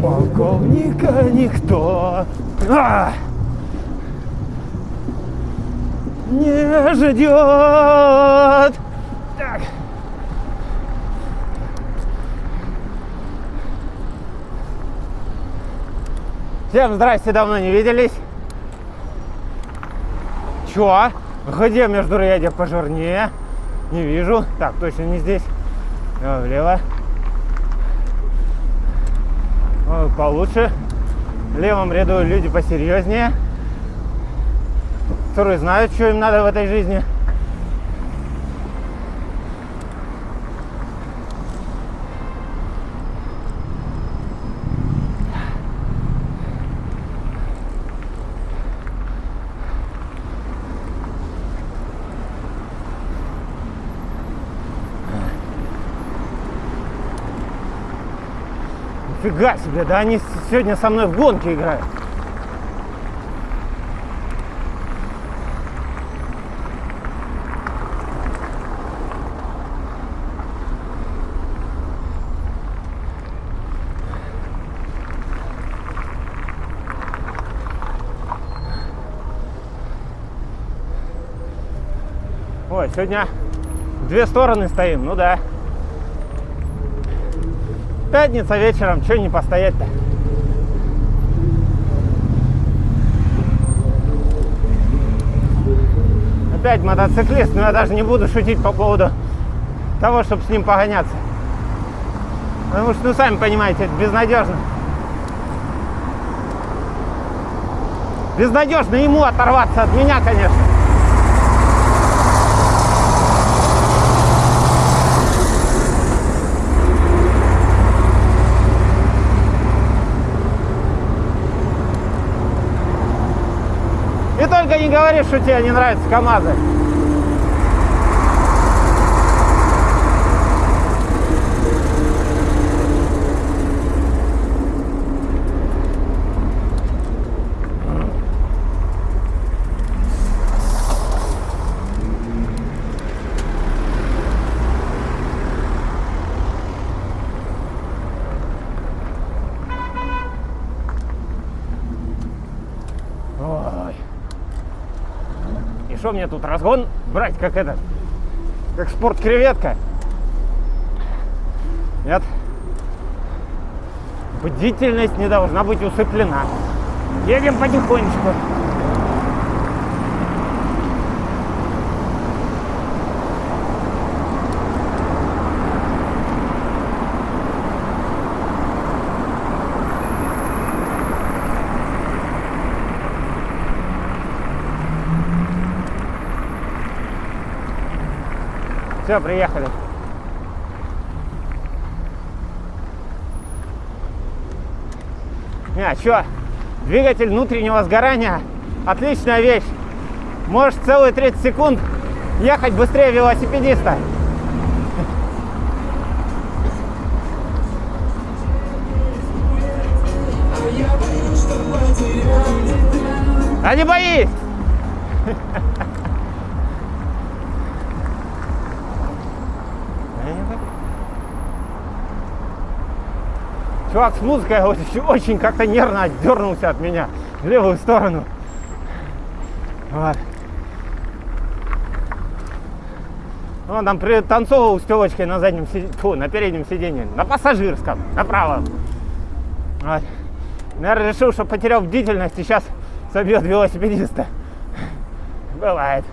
Полковника никто а! не ждет. Так. Всем здрасте, давно не виделись. Чё? Где междурядье пожирнее? Не вижу. Так, точно не здесь. А, влево. О, получше. В левом ряду люди посерьезнее. Которые знают, что им надо в этой жизни. Фига себе, да они сегодня со мной в гонки играют. Ой, сегодня две стороны стоим, ну да. Пятница вечером, что не постоять-то? Опять мотоциклист, но я даже не буду шутить по поводу того, чтобы с ним погоняться. Потому что, ну, сами понимаете, это безнадежно. Безнадежно ему оторваться от меня, конечно. И только не говори, что тебе не нравятся КАМАЗы. Ой. И что мне тут разгон брать, как этот, как спорт-креветка? Нет. Бдительность не должна быть усыплена. Едем потихонечку. Все, приехали. А, что? Двигатель внутреннего сгорания отличная вещь. Можешь целые 30 секунд ехать быстрее велосипедиста. А не боись! Чувак с музыкой вот очень как-то нервно отдернулся от меня в левую сторону. Вот. Он там пританцовывал с телочкой на заднем фу, на переднем сиденье, на пассажирском, на правом. Вот. Наверное, решил, что потерял бдительность и сейчас собьет велосипедиста. Бывает.